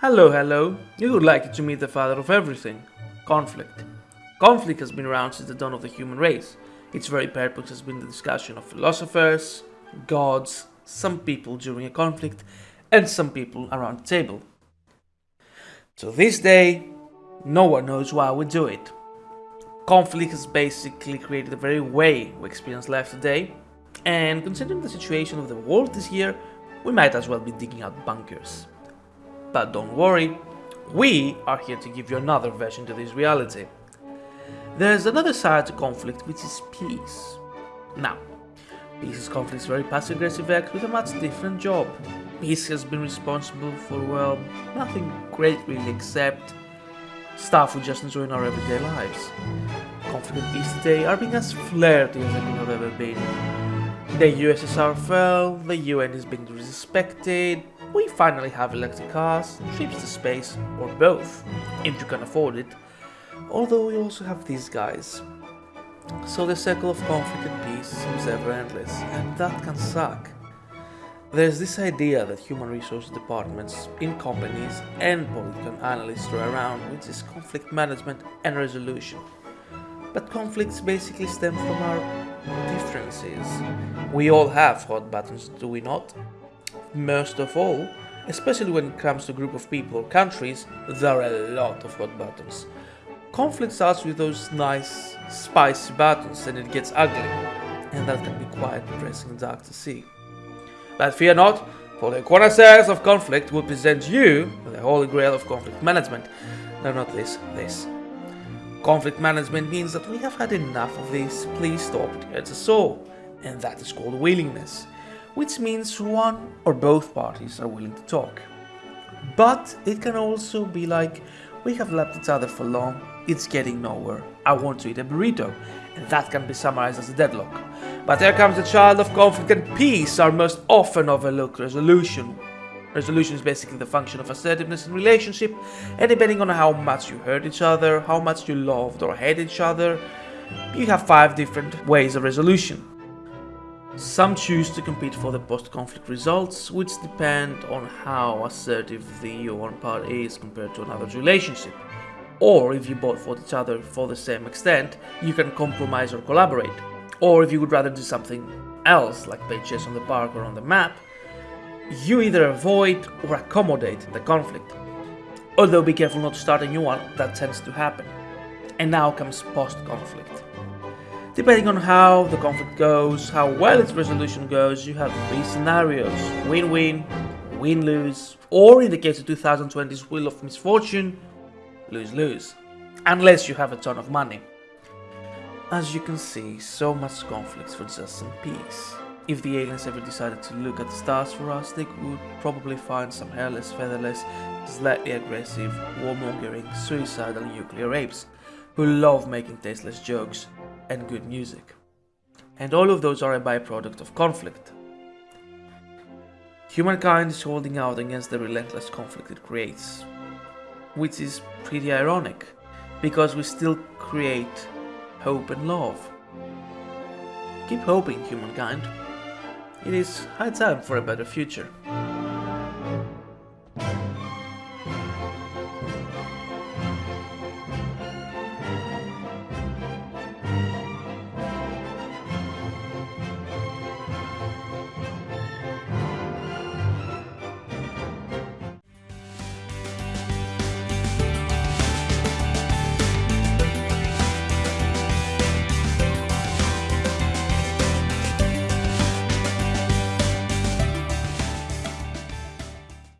Hello, hello. You would like to meet the father of everything conflict. Conflict has been around since the dawn of the human race. Its very purpose has been the discussion of philosophers, gods, some people during a conflict, and some people around the table. To this day, no one knows why we do it. Conflict has basically created the very way we experience life today, and considering the situation of the world this year, we might as well be digging out bunkers. But don't worry, we are here to give you another version to this reality. There's another side to conflict which is peace. Now, peace is conflict's very passive aggressive act with a much different job. Peace has been responsible for, well, nothing great really except stuff we just enjoy in our everyday lives. Conflict and peace today are being as flirty as they could have ever been. The USSR fell, the UN is being disrespected, we finally have electric cars, trips to space, or both, if you can afford it, although we also have these guys. So the circle of conflict and peace seems ever endless, and that can suck. There's this idea that human resource departments in companies and political analysts throw around, which is conflict management and resolution. But conflicts basically stem from our differences. We all have hot buttons, do we not? Most of all, especially when it comes to group of people or countries, there are a lot of hot buttons. Conflict starts with those nice, spicy buttons and it gets ugly, and that can be quite depressing and dark to see. But fear not, for the connoisseurs of conflict will present you the holy grail of conflict management. No, not this, this. Conflict management means that we have had enough of this, please stop, it hurts us all, and that is called willingness, which means one or both parties are willing to talk. But it can also be like, we have left each other for long, it's getting nowhere, I want to eat a burrito, and that can be summarized as a deadlock. But there comes the child of conflict and peace, our most often overlooked resolution. Resolution is basically the function of assertiveness in relationship, and depending on how much you hurt each other, how much you loved or hate each other, you have five different ways of resolution. Some choose to compete for the post-conflict results, which depend on how assertive the one part is compared to another's relationship. Or if you both fought each other for the same extent, you can compromise or collaborate. Or if you would rather do something else, like play chess on the park or on the map, you either avoid or accommodate the conflict. Although be careful not to start a new one, that tends to happen. And now comes post-conflict. Depending on how the conflict goes, how well its resolution goes, you have three scenarios. Win-win, win-lose, or in the case of 2020's Wheel of Misfortune, lose-lose. Unless you have a ton of money. As you can see, so much conflicts for just some peace. If the aliens ever decided to look at the stars for us, they would probably find some hairless, featherless, slightly aggressive, warmongering, suicidal nuclear apes who love making tasteless jokes and good music. And all of those are a byproduct of conflict. Humankind is holding out against the relentless conflict it creates, which is pretty ironic, because we still create hope and love. Keep hoping, humankind. It is high time for a better future.